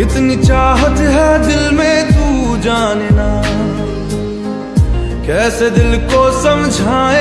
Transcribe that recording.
कितनी चाहत है दिल में तू जानना कैसे दिल को समझाए